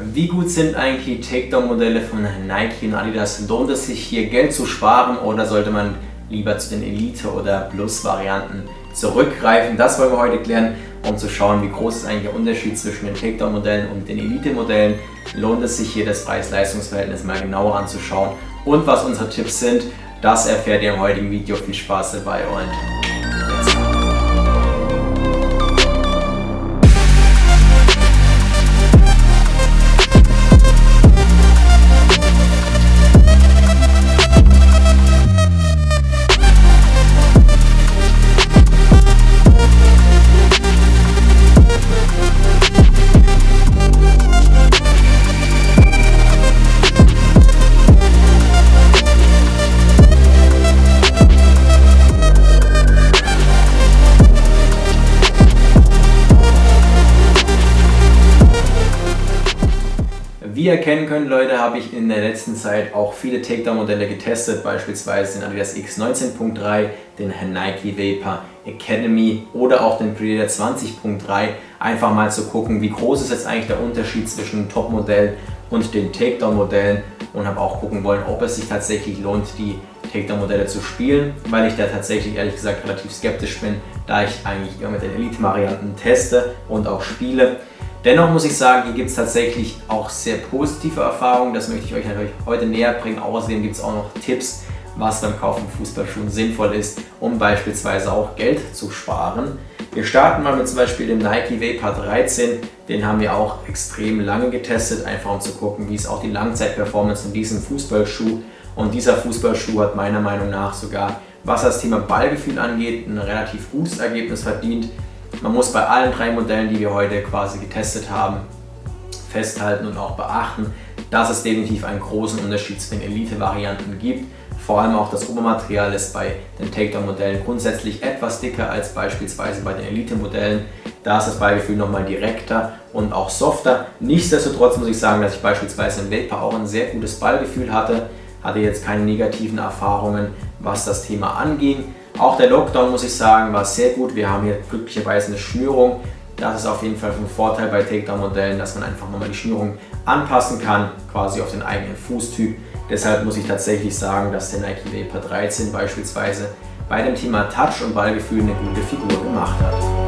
Wie gut sind eigentlich die Takedown-Modelle von Nike und Adidas? Lohnt es sich hier Geld zu sparen oder sollte man lieber zu den Elite- oder Plus-Varianten zurückgreifen? Das wollen wir heute klären, um zu schauen, wie groß ist eigentlich der Unterschied zwischen den Takedown-Modellen und den Elite-Modellen. Lohnt es sich hier das Preis-Leistungs-Verhältnis mal genauer anzuschauen und was unsere Tipps sind, das erfährt ihr im heutigen Video. Viel Spaß dabei und ihr erkennen könnt, Leute, habe ich in der letzten Zeit auch viele Takedown-Modelle getestet, beispielsweise den Adidas X19.3, den Nike Vapor Academy oder auch den Predator 20.3, einfach mal zu gucken, wie groß ist jetzt eigentlich der Unterschied zwischen dem Top-Modell und den Takedown-Modellen und habe auch gucken wollen, ob es sich tatsächlich lohnt, die Takedown-Modelle zu spielen, weil ich da tatsächlich ehrlich gesagt relativ skeptisch bin, da ich eigentlich immer mit den Elite-Varianten teste und auch spiele. Dennoch muss ich sagen, hier gibt es tatsächlich auch sehr positive Erfahrungen. Das möchte ich euch natürlich heute näher bringen. Außerdem gibt es auch noch Tipps, was beim Kauf von Fußballschuhen sinnvoll ist, um beispielsweise auch Geld zu sparen. Wir starten mal mit zum Beispiel dem Nike Vapor 13. Den haben wir auch extrem lange getestet, einfach um zu gucken, wie ist auch die Langzeitperformance in diesem Fußballschuh. Und dieser Fußballschuh hat meiner Meinung nach sogar, was das Thema Ballgefühl angeht, ein relativ gutes Ergebnis verdient. Man muss bei allen drei Modellen, die wir heute quasi getestet haben, festhalten und auch beachten, dass es definitiv einen großen Unterschied zu den Elite-Varianten gibt. Vor allem auch das Obermaterial ist bei den Takedown-Modellen grundsätzlich etwas dicker als beispielsweise bei den Elite-Modellen. Da ist das Ballgefühl nochmal direkter und auch softer. Nichtsdestotrotz muss ich sagen, dass ich beispielsweise im Vapor auch ein sehr gutes Ballgefühl hatte. Hatte jetzt keine negativen Erfahrungen, was das Thema anging. Auch der Lockdown, muss ich sagen, war sehr gut. Wir haben hier glücklicherweise eine Schnürung. Das ist auf jeden Fall ein Vorteil bei Takedown-Modellen, dass man einfach nochmal die Schnürung anpassen kann, quasi auf den eigenen Fußtyp. Deshalb muss ich tatsächlich sagen, dass der Nike Vapor 13 beispielsweise bei dem Thema Touch und Ballgefühl eine gute Figur gemacht hat.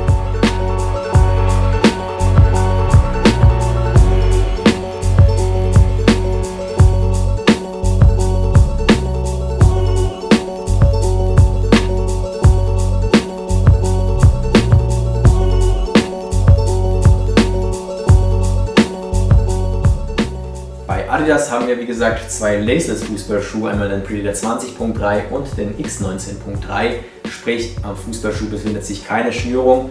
Adidas haben wir wie gesagt zwei Laceless Fußballschuhe, einmal den Predator 20.3 und den X19.3. Sprich, am Fußballschuh befindet sich keine Schnürung.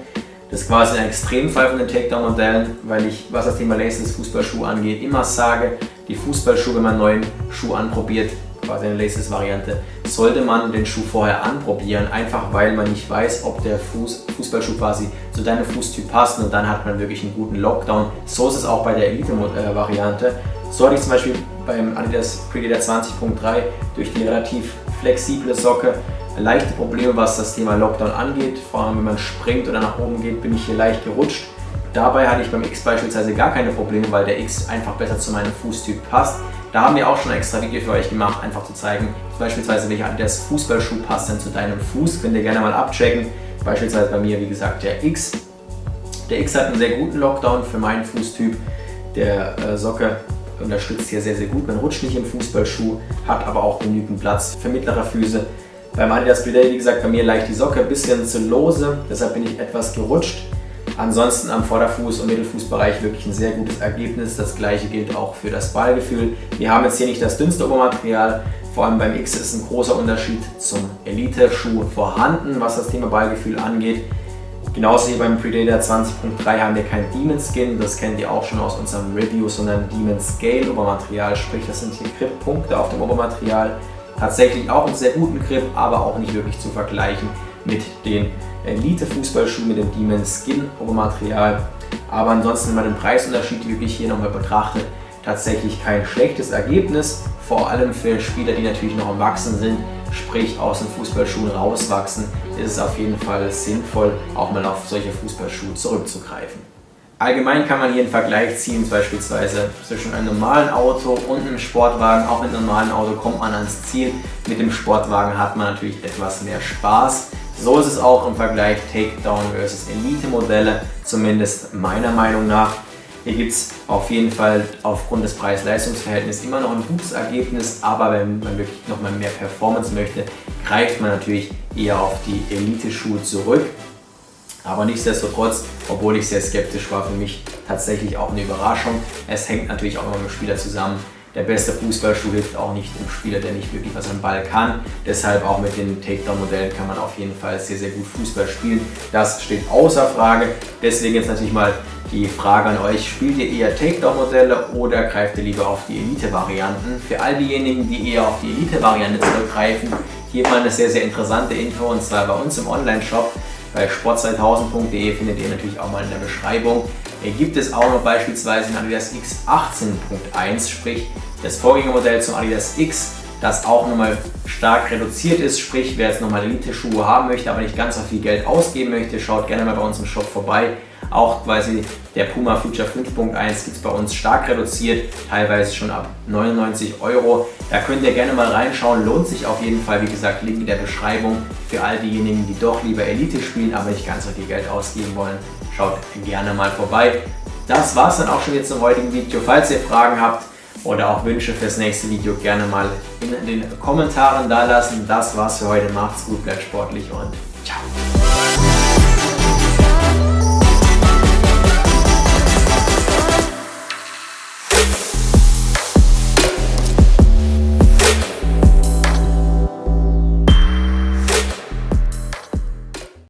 Das ist quasi ein Extremfall von den Takedown-Modellen, weil ich, was das Thema Laceless Fußballschuh angeht, immer sage, die Fußballschuhe, wenn man einen neuen Schuh anprobiert, quasi eine Laceless-Variante, sollte man den Schuh vorher anprobieren, einfach weil man nicht weiß, ob der Fuß, Fußballschuh quasi zu deinem Fußtyp passt und dann hat man wirklich einen guten Lockdown. So ist es auch bei der Elite-Variante. So hatte ich zum Beispiel beim Adidas Predator 20.3 durch die relativ flexible Socke leichte Probleme, was das Thema Lockdown angeht. Vor allem, wenn man springt oder nach oben geht, bin ich hier leicht gerutscht. Dabei hatte ich beim X beispielsweise gar keine Probleme, weil der X einfach besser zu meinem Fußtyp passt. Da haben wir auch schon ein extra Video für euch gemacht, einfach zu zeigen, beispielsweise welcher Adidas Fußballschuh passt denn zu deinem Fuß. Könnt ihr gerne mal abchecken. Beispielsweise bei mir, wie gesagt, der X. Der X hat einen sehr guten Lockdown für meinen Fußtyp. Der äh, Socke unterstützt hier sehr, sehr gut. Man rutscht nicht im Fußballschuh, hat aber auch genügend Platz für mittlere Füße. Beim Adidas Predate, wie gesagt, bei mir leicht die Socke ein bisschen zu lose, deshalb bin ich etwas gerutscht. Ansonsten am Vorderfuß- und Mittelfußbereich wirklich ein sehr gutes Ergebnis. Das gleiche gilt auch für das Ballgefühl. Wir haben jetzt hier nicht das dünnste Obermaterial, vor allem beim X ist ein großer Unterschied zum Elite-Schuh vorhanden, was das Thema Ballgefühl angeht. Genauso wie beim Predator 20.3 haben wir kein Demon Skin, das kennt ihr auch schon aus unserem Review, sondern Demon Scale Obermaterial, sprich das sind hier Grip-Punkte auf dem Obermaterial. Tatsächlich auch einen sehr guten Grip, aber auch nicht wirklich zu vergleichen mit den Elite-Fußballschuhen mit dem Demon Skin Obermaterial. Aber ansonsten, wenn man den Preisunterschied wirklich hier nochmal betrachtet, tatsächlich kein schlechtes Ergebnis, vor allem für Spieler, die natürlich noch am Wachsen sind, sprich aus den Fußballschuhen rauswachsen, ist es auf jeden Fall sinnvoll, auch mal auf solche Fußballschuhe zurückzugreifen. Allgemein kann man hier einen Vergleich ziehen, beispielsweise zwischen einem normalen Auto und einem Sportwagen. Auch mit einem normalen Auto kommt man ans Ziel. Mit dem Sportwagen hat man natürlich etwas mehr Spaß. So ist es auch im Vergleich Takedown versus Elite Modelle, zumindest meiner Meinung nach. Hier gibt es auf jeden Fall aufgrund des Preis-Leistungs-Verhältnisses immer noch ein gutes Ergebnis, aber wenn man wirklich nochmal mehr Performance möchte, greift man natürlich eher auf die Elite-Schuhe zurück. Aber nichtsdestotrotz, obwohl ich sehr skeptisch war, für mich tatsächlich auch eine Überraschung. Es hängt natürlich auch immer mit dem Spieler zusammen. Der beste Fußballschuh hilft auch nicht dem Spieler, der nicht wirklich was am Ball kann. Deshalb auch mit den Takedown-Modellen kann man auf jeden Fall sehr, sehr gut Fußball spielen. Das steht außer Frage. Deswegen jetzt natürlich mal die Frage an euch, spielt ihr eher Takedown-Modelle oder greift ihr lieber auf die Elite-Varianten? Für all diejenigen, die eher auf die Elite-Variante zurückgreifen, hier mal eine sehr, sehr interessante Info und zwar bei uns im Online-Shop bei sport2000.de findet ihr natürlich auch mal in der Beschreibung. Gibt es auch noch beispielsweise ein Adidas X 18.1, sprich das Vorgängermodell zum Adidas X, das auch nochmal stark reduziert ist, sprich wer jetzt nochmal Elite-Schuhe haben möchte, aber nicht ganz so viel Geld ausgeben möchte, schaut gerne mal bei uns im Shop vorbei. Auch quasi der Puma Future 5.1 gibt es bei uns stark reduziert, teilweise schon ab 99 Euro. Da könnt ihr gerne mal reinschauen, lohnt sich auf jeden Fall. Wie gesagt, Link in der Beschreibung für all diejenigen, die doch lieber Elite spielen, aber nicht ganz so viel Geld ausgeben wollen. Schaut gerne mal vorbei. Das war es dann auch schon jetzt zum heutigen Video. Falls ihr Fragen habt oder auch Wünsche fürs nächste Video, gerne mal in den Kommentaren da lassen. Das war's für heute. Macht's gut, bleibt sportlich und